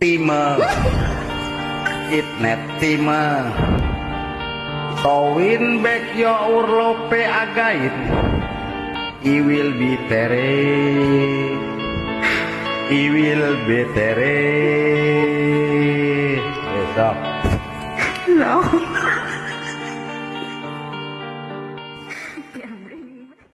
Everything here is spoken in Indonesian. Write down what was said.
time it net time towin back yo urlope agait. I will be tere. I will be tere. Besok No.